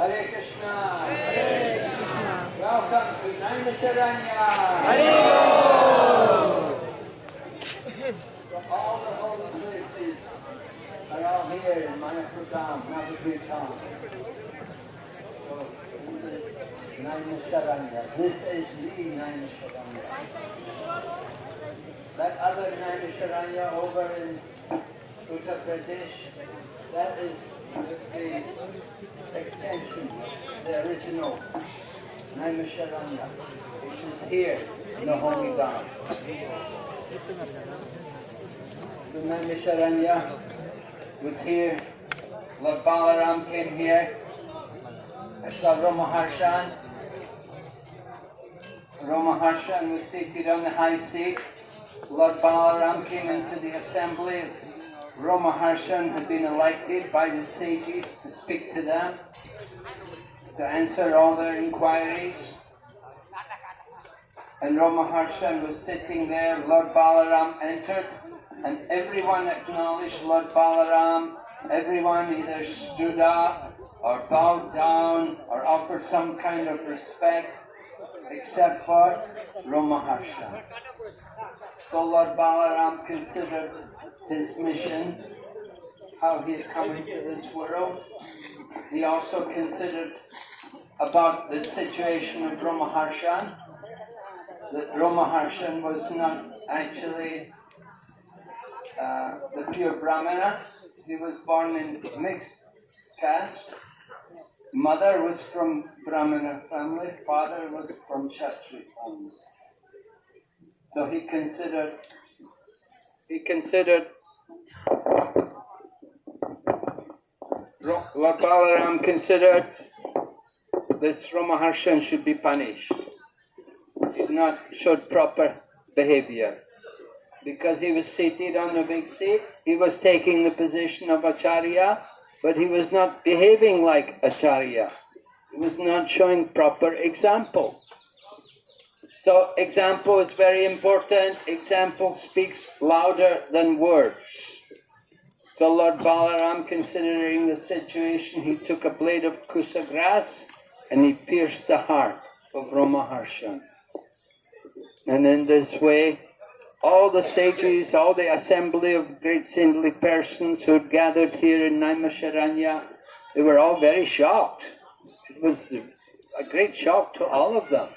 Hare Krishna. Hare Krishna. Welcome to Naimisharanya. So all the holy places are all here in Mayapur Dham, Navadvitam. So this is Naimisharanya. This is the Naimisharanya. That other Naimisharanya over in Uttar Pradesh, that is the extension, the original Naimisharanya, which is here in the Holy Dham. The Naimisharanya was here, Lord Balaram came here, I saw Ramaharshan. Ramaharshan was seated on the high seat. Lord Balaram came into the assembly. Ramaharshan had been elected by the sages to speak to them, to answer all their inquiries. And Ramaharshan was sitting there. Lord Balaram entered, and everyone acknowledged Lord Balaram. Everyone either stood up or bowed down or offered some kind of respect, except for Ramaharshan. So Lord Balaram considered his mission, how he had come into this world. He also considered about the situation of Ramaharshan, that Ramaharshan was not actually uh, the pure Brahmana. He was born in mixed caste. Mother was from Brahmana family, father was from Kshatriya family. So he considered, he considered Lord Balaram considered that Ramaharshan should be punished. He did not showed proper behavior. Because he was seated on the big seat, he was taking the position of Acharya, but he was not behaving like Acharya. He was not showing proper example. So example is very important. Example speaks louder than words. So Lord Balaram, considering the situation, he took a blade of kusa grass and he pierced the heart of Ramaharshan. And in this way, all the sages, all the assembly of great saintly persons who had gathered here in Naimisharanya, they were all very shocked. It was a great shock to all of them.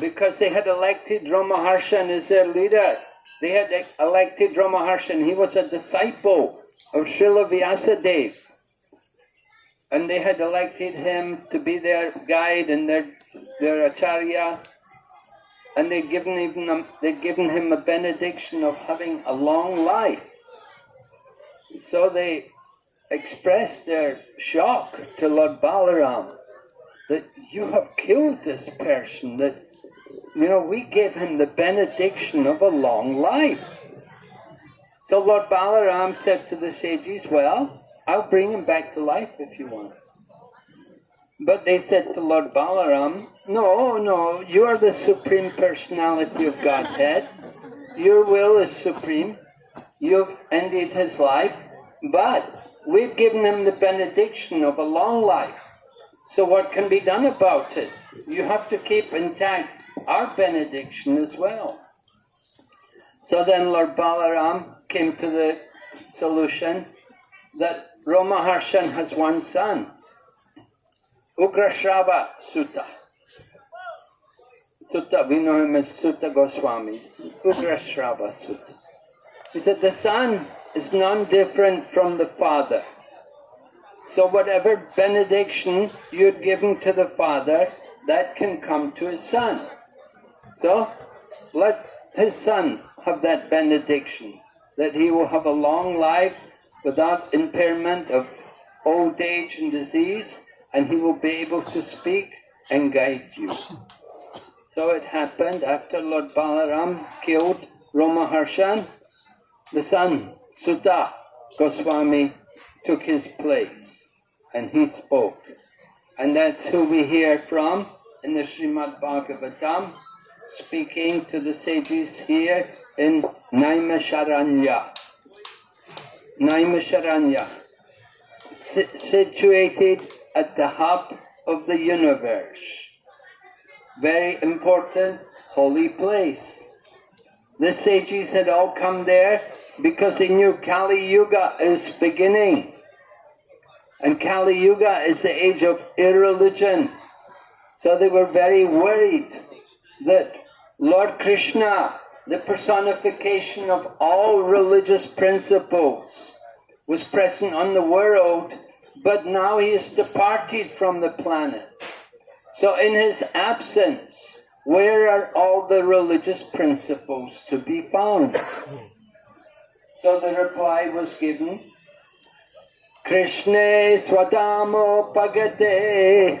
Because they had elected Ramaharshan as their leader. They had elected Ramaharshan. He was a disciple of Srila Vyasadeva. And they had elected him to be their guide and their, their acharya. And they'd given, even, they'd given him a benediction of having a long life. So they expressed their shock to Lord Balaram that you have killed this person, that, you know, we gave him the benediction of a long life. So Lord Balaram said to the sages, well, I'll bring him back to life if you want. But they said to Lord Balaram, no, no, you are the Supreme Personality of Godhead. Your will is supreme. You've ended his life, but we've given him the benediction of a long life. So what can be done about it? You have to keep intact our benediction as well. So then Lord Balaram came to the solution that Ramaharshan has one son, Ugrashrava Suta. Suta, we know him as Suta Goswami, Ugrashrava Suta. He said the son is none different from the father. So whatever benediction you'd given to the father, that can come to his son. So let his son have that benediction, that he will have a long life without impairment of old age and disease, and he will be able to speak and guide you. So it happened after Lord Balaram killed Ramaharshan, the son Suta Goswami took his place and he spoke. And that's who we hear from in the Srimad Bhagavatam, speaking to the sages here in Naimisharanya. Naimisharanya, situated at the hub of the universe. Very important holy place. The sages had all come there because they knew Kali Yuga is beginning. And Kali Yuga is the age of irreligion. So they were very worried that Lord Krishna, the personification of all religious principles, was present on the world, but now he has departed from the planet. So in his absence, where are all the religious principles to be found? So the reply was given, Krishna Swadamo Pagate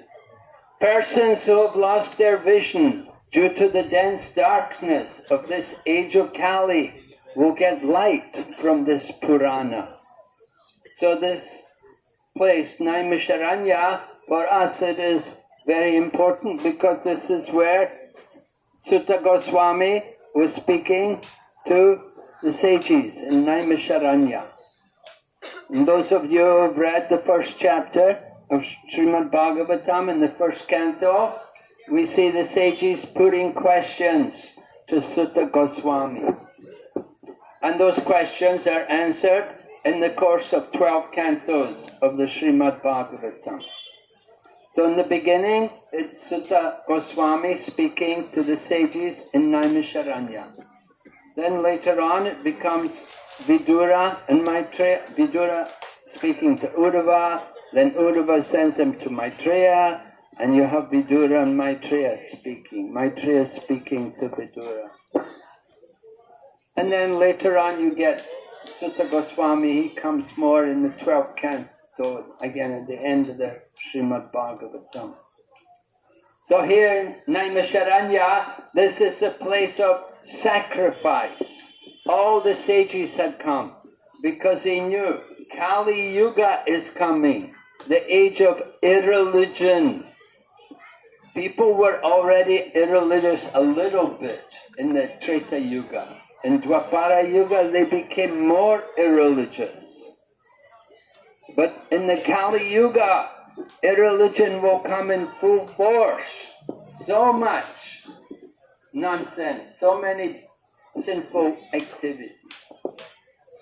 Persons who have lost their vision due to the dense darkness of this age of Kali will get light from this Purana. So this place, Naimisharanya, for us it is very important because this is where Suta Goswami was speaking to the sages in Naimisharanya. And those of you who have read the first chapter of Srimad Bhagavatam in the first canto, we see the sages putting questions to Suta Goswami. And those questions are answered in the course of 12 cantos of the Srimad Bhagavatam. So in the beginning, it's Suta Goswami speaking to the sages in Naimisharanya. Then later on it becomes Vidura and Maitreya, Vidura speaking to Uddhava, then Uddhava sends them to Maitreya, and you have Vidura and Maitreya speaking, Maitreya speaking to Vidura. And then later on you get Suta Goswami, he comes more in the 12th canto, So again at the end of the Srimad Bhagavatam. So here in Naimisharanya, this is a place of sacrifice. All the sages had come because they knew Kali Yuga is coming, the age of irreligion. People were already irreligious a little bit in the Treta Yuga. In Dwapara Yuga, they became more irreligious. But in the Kali Yuga, irreligion will come in full force. So much nonsense, so many sinful activities.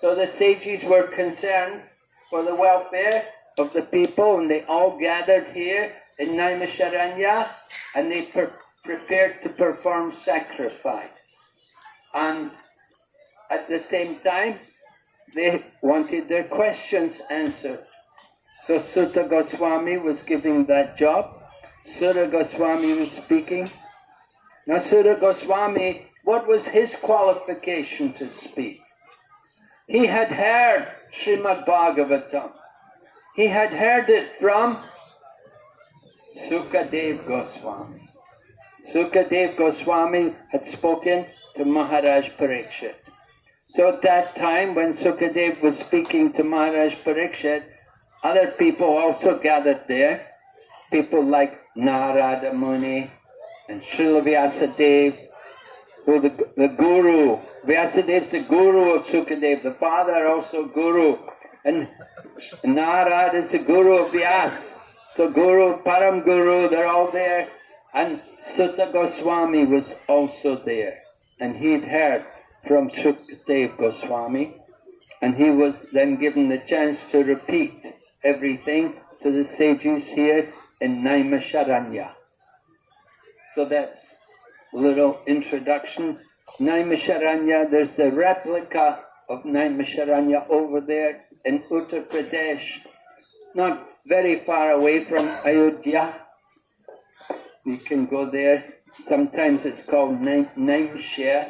So the sages were concerned for the welfare of the people and they all gathered here in Naimisharanya and they pre prepared to perform sacrifice. And at the same time, they wanted their questions answered. So Suta Goswami was giving that job. Suta Goswami was speaking. Now Suta Goswami, what was his qualification to speak? He had heard Srimad Bhagavatam. He had heard it from Sukadev Goswami. Sukadev Goswami had spoken to Maharaj Parikshit. So at that time when Sukadev was speaking to Maharaj Parikshit, other people also gathered there. People like Narada Muni and Srila Vyasadeva, who the, the guru. Vyasadeva is the guru of Sukadev, the father also guru. And Narad is the guru of Vyas. So Guru, Param Guru, they're all there. And Suta Goswami was also there. And he'd heard from Sukadev Goswami. And he was then given the chance to repeat everything to the sages here in Naimisharanya. So that's a little introduction. Naimisharanya, there's the replica of Naimisharanya over there in Uttar Pradesh, not very far away from Ayodhya. You can go there. Sometimes it's called Naimshare,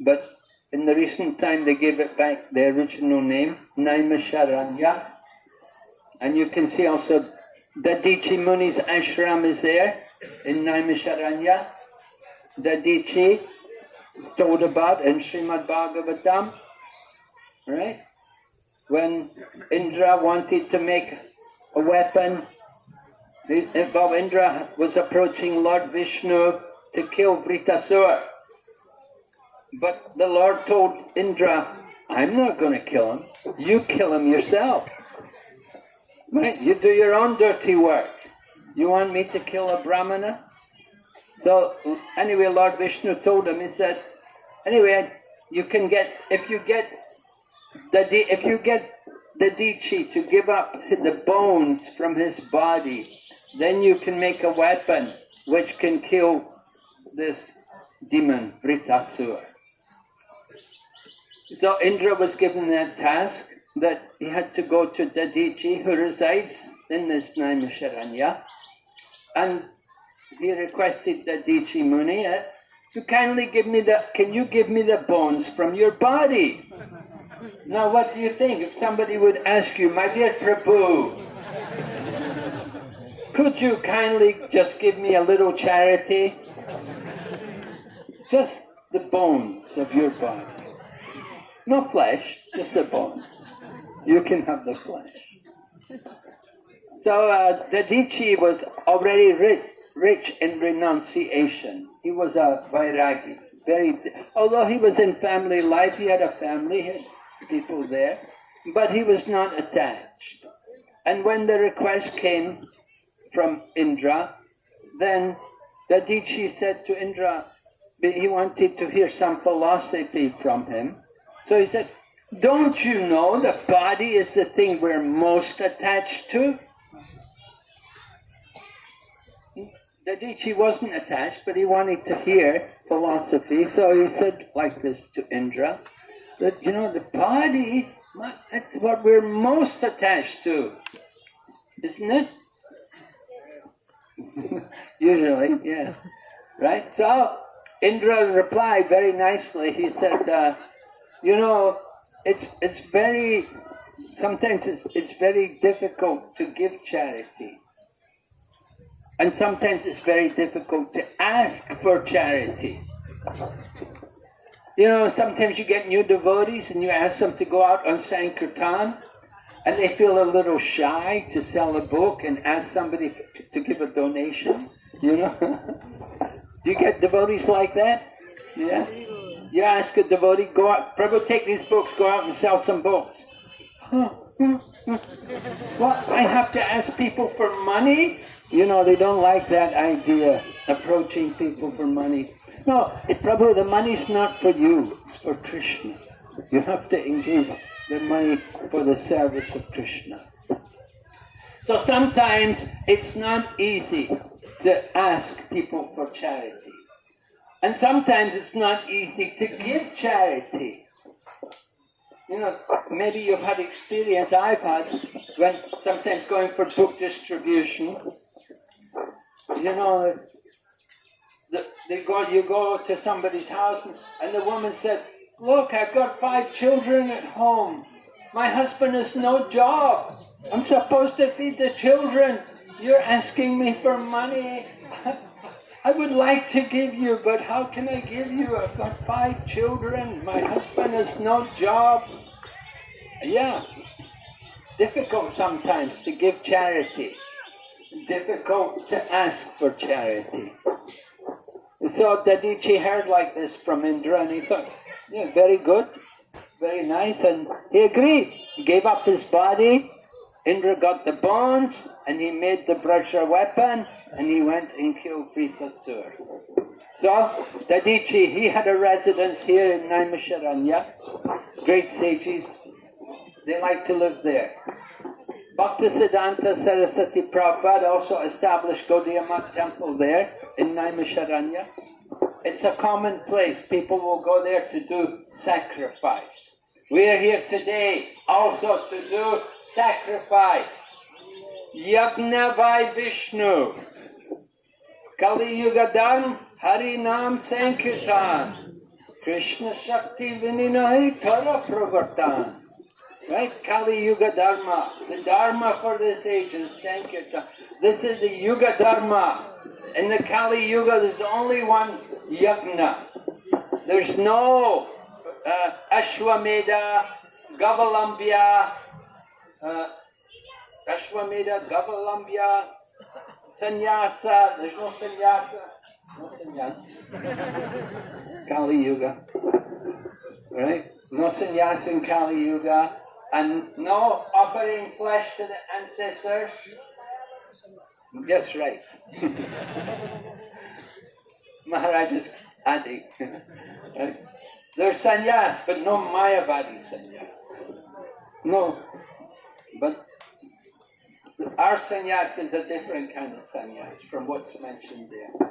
but in the recent time they gave it back the original name, Naimisharanya. And you can see also Dadichi Muni's ashram is there in Naimisharanya. Dadichi told about in Srimad Bhagavatam, right? When Indra wanted to make a weapon, while Indra was approaching Lord Vishnu to kill Vritasura. But the Lord told Indra, I'm not going to kill him. You kill him yourself. Right? You do your own dirty work. You want me to kill a Brahmana? So anyway, Lord Vishnu told him, he said, anyway, you can get, if you get the, if you get Dadichi to give up the bones from his body, then you can make a weapon which can kill this demon, Vritasura. So Indra was given that task that he had to go to Dadichi, who resides in this Naimisharanya, and he requested Dadichi Muni uh, to kindly give me the, can you give me the bones from your body? Now what do you think if somebody would ask you, my dear Prabhu, could you kindly just give me a little charity? Just the bones of your body. No flesh, just the bones. You can have the flesh. So uh, Dadichi was already rich, rich in renunciation. He was a Vairagi. Very, although he was in family life, he had a family, people there, but he was not attached. And when the request came from Indra, then Dadichi said to Indra, he wanted to hear some philosophy from him. So he said, don't you know the body is the thing we're most attached to? Dadichi wasn't attached, but he wanted to hear philosophy, so he said like this to Indra, that, you know, the body, that's what we're most attached to, isn't it? Usually, yeah. Right? So, Indra replied very nicely. He said, uh, you know, it's, it's very, sometimes it's, it's very difficult to give charity. And sometimes it's very difficult to ask for charity. You know, sometimes you get new devotees and you ask them to go out on Sankirtan and they feel a little shy to sell a book and ask somebody to give a donation. You know? Do you get devotees like that? Yeah? You ask a devotee, go out, Prabhu, take these books, go out and sell some books. What? I have to ask people for money? You know, they don't like that idea, approaching people for money. No, it, Prabhu, the money's not for you, it's for Krishna. You have to engage the money for the service of Krishna. So sometimes it's not easy to ask people for charity. And sometimes it's not easy to give charity. You know, maybe you've had experience I've had when sometimes going for book distribution. You know, they you go to somebody's house and the woman said, look, I've got five children at home. My husband has no job. I'm supposed to feed the children. You're asking me for money. I would like to give you, but how can I give you? I've got five children. My husband has no job. Yeah. Difficult sometimes to give charity. Difficult to ask for charity. So Dadichi heard like this from Indra and he thought, yeah, very good, very nice, and he agreed. He gave up his body, Indra got the bones, and he made the Vajra weapon, and he went and killed Vritasur. So, Dadichi, he had a residence here in Naimisharanya. Great sages, they like to live there. Bhaktisiddhanta Saraswati Prabhupada also established Gaudiya Math temple there in Naimisharanya. It's a common place. People will go there to do sacrifice. We are here today also to do sacrifice. Yagna by Vishnu. Kali Yugadan Hari Nam Sankirtan. Krishna Shakti Vininahi Tara Pravartan. Right? Kali Yuga Dharma. The Dharma for this age is Sankirtan. This is the Yuga Dharma. In the Kali Yuga, there's only one Yagna. There's no uh, Ashwamedha, Gavalambya, uh, Ashwamedha, Gavalambya, Sannyasa. There's no sannyasa. No sannyasa. Kali Yuga. Right? No sannyasa in Kali Yuga and no offering flesh to the ancestors. That's right. Maharaj is adding. There's sannyas, but no Mayavadi sannyas. No. But our sannyas is a different kind of sannyas from what's mentioned there.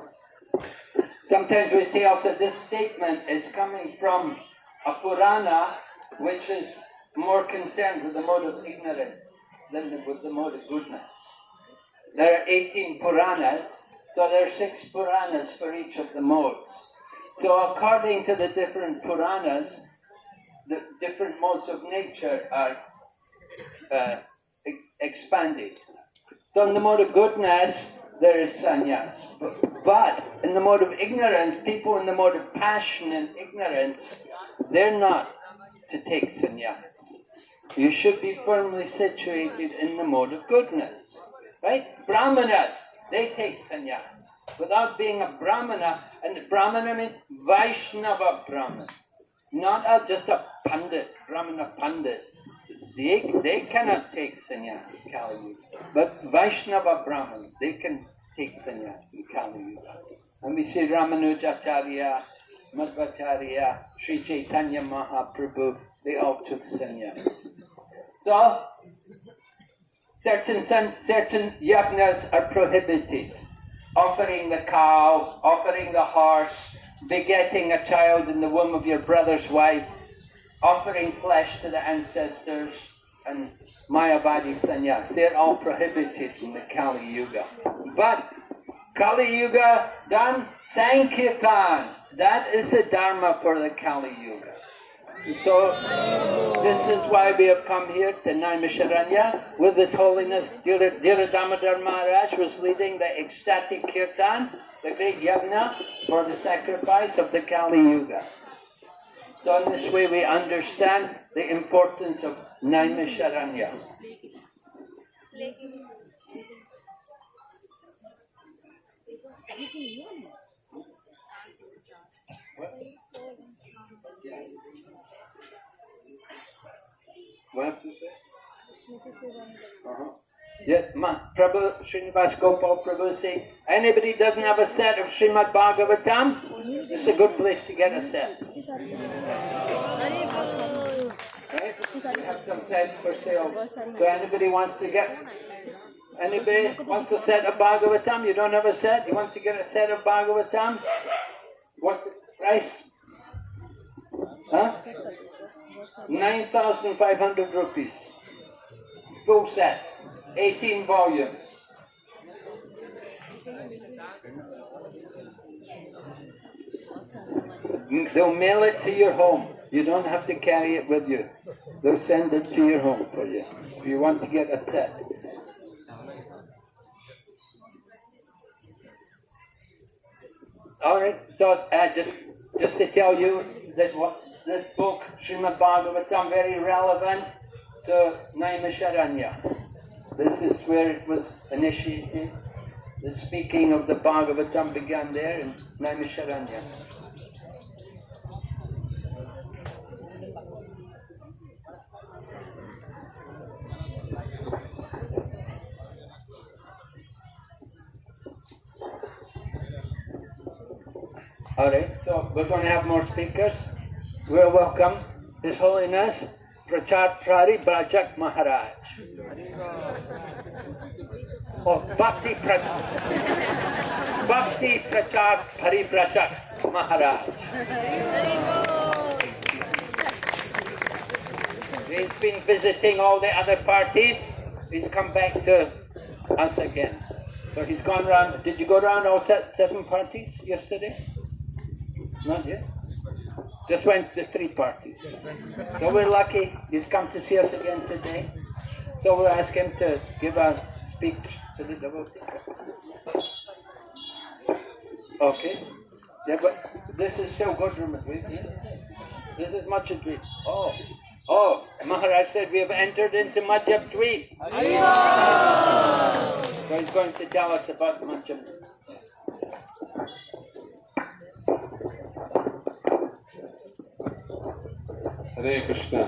Sometimes we say also this statement is coming from a Purana which is more concerned with the mode of ignorance than with the mode of goodness. There are 18 Puranas, so there are six Puranas for each of the modes. So according to the different Puranas, the different modes of nature are uh, expanded. So in the mode of goodness, there is sannyas. But, but in the mode of ignorance, people in the mode of passion and ignorance, they're not to take sannyas. You should be firmly situated in the mode of goodness. Right? Brahmanas, they take sannyas. Without being a Brahmana, and Brahmana means Vaishnava Brahman. Not a, just a Pandit, Brahmana Pandit. They, they cannot take sannyas Kali. But Vaishnava Brahmans, they can take sannyas in Kali. And we see Ramanujacharya, Madhvacharya, Sri Chaitanya Mahaprabhu, they all took sannyas. So, certain, certain yajnas are prohibited. Offering the cow, offering the horse, begetting a child in the womb of your brother's wife, offering flesh to the ancestors, and Mayavadi sannyas. They're all prohibited in the Kali Yuga. But Kali Yuga done Sankirtan. That is the Dharma for the Kali Yuga. So, this is why we have come here to Naimisharanya with His Holiness Dhira Damodar Maharaj was leading the ecstatic kirtan, the great yajna for the sacrifice of the Kali Yuga. So in this way we understand the importance of Naimisharanya. What have to say? Uh-huh. Yes, ma, Prabhu, Srinivas Gopal Prabhu say, anybody doesn't have a set of Srimad Bhagavatam, it's a good place to get a set. Right? We have some sets for sale. So anybody wants to get, anybody wants a set of Bhagavatam, you don't have a set, you want to get a set of Bhagavatam? What's the price? Huh? 9,500 rupees. Full set. 18 volumes. They'll mail it to your home. You don't have to carry it with you. They'll send it to your home for you. If you want to get a set. All right. So uh, just just to tell you that what this book, Srimad Bhagavatam, very relevant to Naimisharanya. This is where it was initiated. The speaking of the Bhagavatam began there in Naimisharanya. Alright, so we're going to have more speakers. We're welcome His Holiness Brajak Maharaj. Oh, Bhakti, pra- Bhakti Prachar Pari Brajak Maharaj. He's been visiting all the other parties. He's come back to us again. So he's gone round. Did you go round all seven parties yesterday? Not yet. Just went to three parties. So we're lucky he's come to see us again today. So we'll ask him to give a speech to the devotees. Okay. Yeah, but this is still good. Yeah? This is Madhya Dweep. Oh. Oh, Maharaj said we have entered into Madhya Dweep. So he's going to tell us about Madhya Hare Krishna.